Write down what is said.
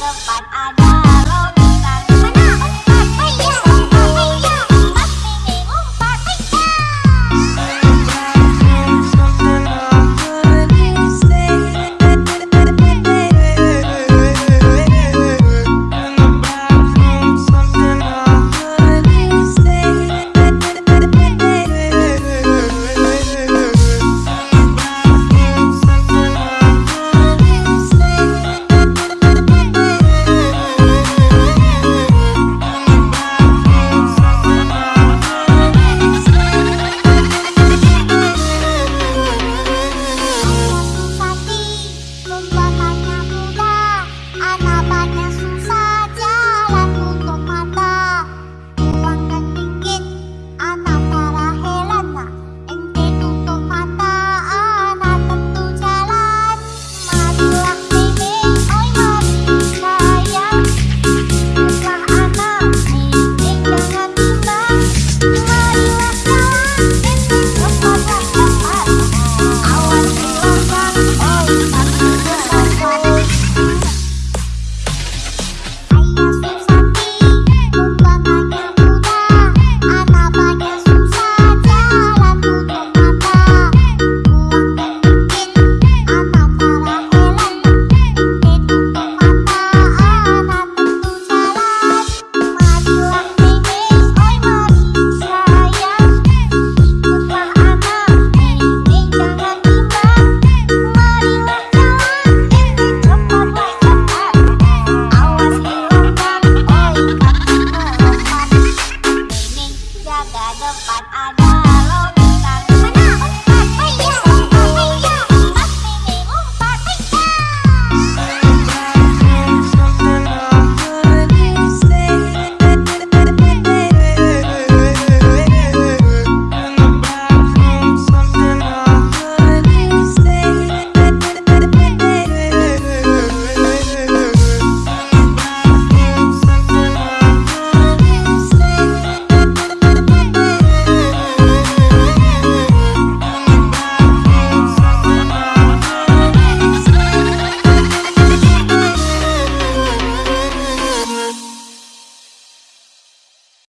the fun.